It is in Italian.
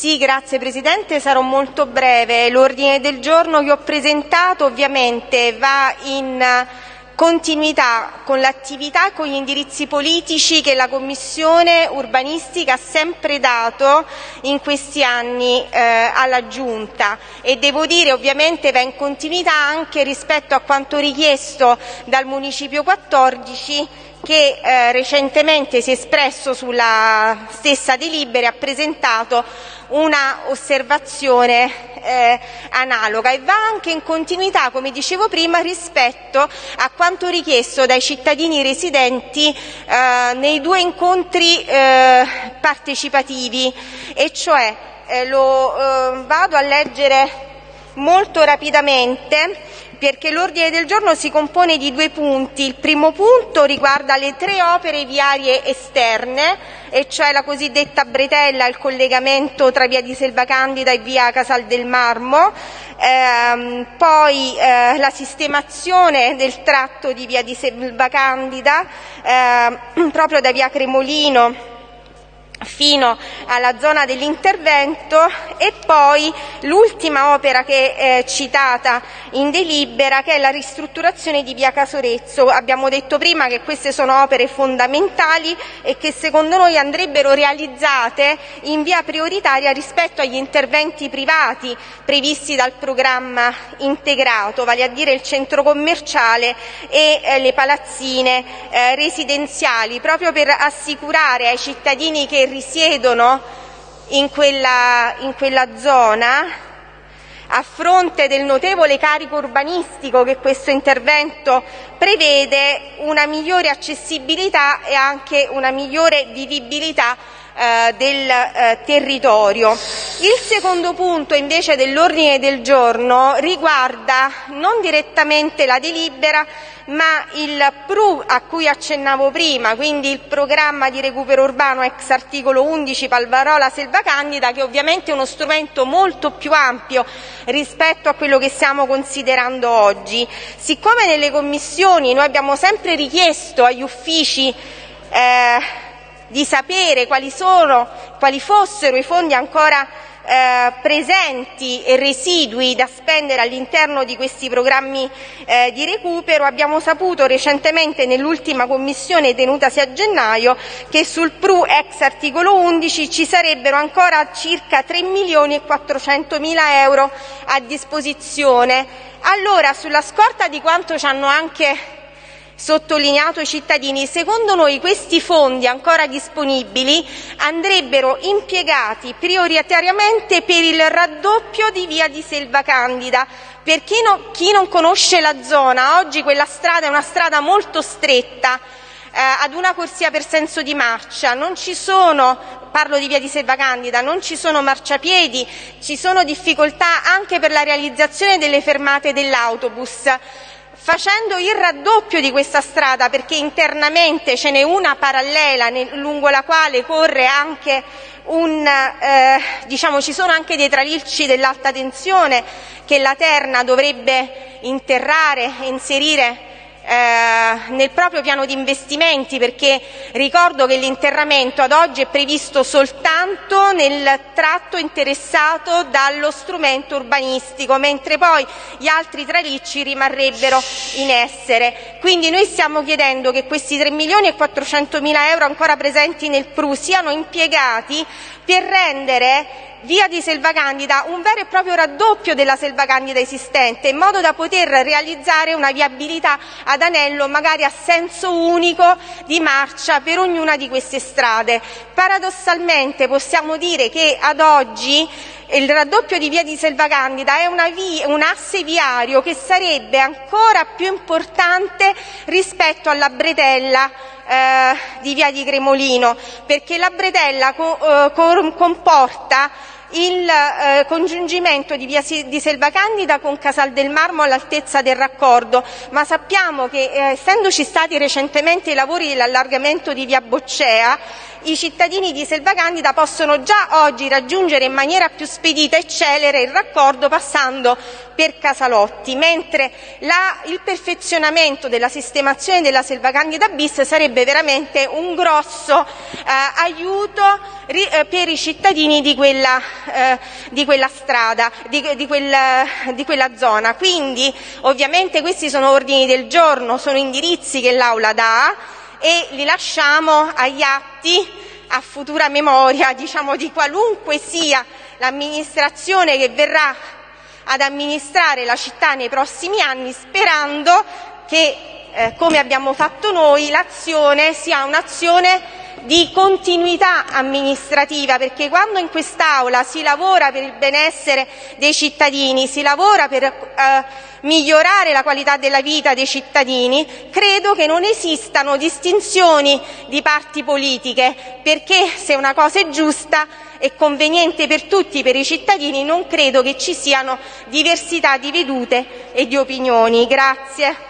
Sì, grazie Presidente, sarò molto breve. L'ordine del giorno che ho presentato ovviamente va in continuità con l'attività e con gli indirizzi politici che la Commissione urbanistica ha sempre dato in questi anni eh, alla Giunta e devo dire ovviamente va in continuità anche rispetto a quanto richiesto dal Municipio 14 che eh, recentemente si è espresso sulla stessa delibera e ha presentato una osservazione eh, analoga e va anche in continuità, come dicevo prima, rispetto a quanto richiesto dai cittadini residenti eh, nei due incontri partecipativi. E cioè lo vado a leggere molto rapidamente perché l'ordine del giorno si compone di due punti. Il primo punto riguarda le tre opere viarie esterne, e cioè la cosiddetta bretella, il collegamento tra via di Selva Candida e via Casal del Marmo, ehm, poi eh, la sistemazione del tratto di via di Selva Candida eh, proprio da via Cremolino fino alla zona dell'intervento e poi l'ultima opera che è citata in delibera che è la ristrutturazione di via Casorezzo. Abbiamo detto prima che queste sono opere fondamentali e che secondo noi andrebbero realizzate in via prioritaria rispetto agli interventi privati previsti dal programma integrato, vale a dire il centro commerciale e eh, le palazzine eh, residenziali, proprio per assicurare ai cittadini che risiedono in quella, in quella zona a fronte del notevole carico urbanistico che questo intervento prevede, una migliore accessibilità e anche una migliore vivibilità del eh, territorio. Il secondo punto invece dell'ordine del giorno riguarda non direttamente la delibera ma il PRU a cui accennavo prima, quindi il programma di recupero urbano ex articolo 11 Palvarola Selva Candida, che ovviamente è uno strumento molto più ampio rispetto a quello che stiamo considerando oggi. Siccome nelle commissioni noi abbiamo sempre richiesto agli uffici eh, di sapere quali, sono, quali fossero i fondi ancora eh, presenti e residui da spendere all'interno di questi programmi eh, di recupero, abbiamo saputo recentemente nell'ultima commissione tenutasi a gennaio che sul PRU ex articolo 11 ci sarebbero ancora circa 3 milioni e 400 mila euro a disposizione. Allora, sulla scorta di quanto ci hanno anche sottolineato i cittadini, secondo noi questi fondi ancora disponibili andrebbero impiegati prioritariamente per il raddoppio di via di Selva Candida. Per chi non conosce la zona, oggi quella strada è una strada molto stretta, eh, ad una corsia per senso di marcia, non ci sono, parlo di via di Selva Candida, non ci sono marciapiedi, ci sono difficoltà anche per la realizzazione delle fermate dell'autobus facendo il raddoppio di questa strada, perché internamente ce n'è una parallela lungo la quale corre anche un, eh, diciamo, ci sono anche dei tralicci dell'alta tensione che la Terna dovrebbe interrare e inserire nel proprio piano di investimenti, perché ricordo che l'interramento ad oggi è previsto soltanto nel tratto interessato dallo strumento urbanistico, mentre poi gli altri tralicci rimarrebbero in essere. Quindi noi stiamo chiedendo che questi 3 milioni e 400 mila euro ancora presenti nel PRU siano impiegati per rendere via di Selva Candida un vero e proprio raddoppio della Selva Candida esistente, in modo da poter realizzare una viabilità ad anello magari a senso unico di marcia per ognuna di queste strade. Paradossalmente possiamo dire che ad oggi il raddoppio di via di Selva Candida è via, un asse viario che sarebbe ancora più importante rispetto alla bretella eh, di via di Cremolino, perché la bretella co- eh, comporta il eh, congiungimento di via di Selva Candida con Casal del Marmo all'altezza del raccordo, ma sappiamo che eh, essendoci stati recentemente i lavori dell'allargamento di via Boccea, i cittadini di Selva Candida possono già oggi raggiungere in maniera più spedita e celere il raccordo passando per Casalotti, mentre la, il perfezionamento della sistemazione della Selva Candida bis sarebbe veramente un grosso eh, aiuto ri, eh, per i cittadini di quella di quella strada, di quella zona. Quindi ovviamente questi sono ordini del giorno, sono indirizzi che l'Aula dà e li lasciamo agli atti a futura memoria diciamo, di qualunque sia l'amministrazione che verrà ad amministrare la città nei prossimi anni, sperando che, eh, come abbiamo fatto noi, l'azione sia un'azione di continuità amministrativa, perché quando in quest'Aula si lavora per il benessere dei cittadini, si lavora per eh, migliorare la qualità della vita dei cittadini, credo che non esistano distinzioni di parti politiche, perché se una cosa è giusta e conveniente per tutti, per i cittadini, non credo che ci siano diversità di vedute e di opinioni. Grazie.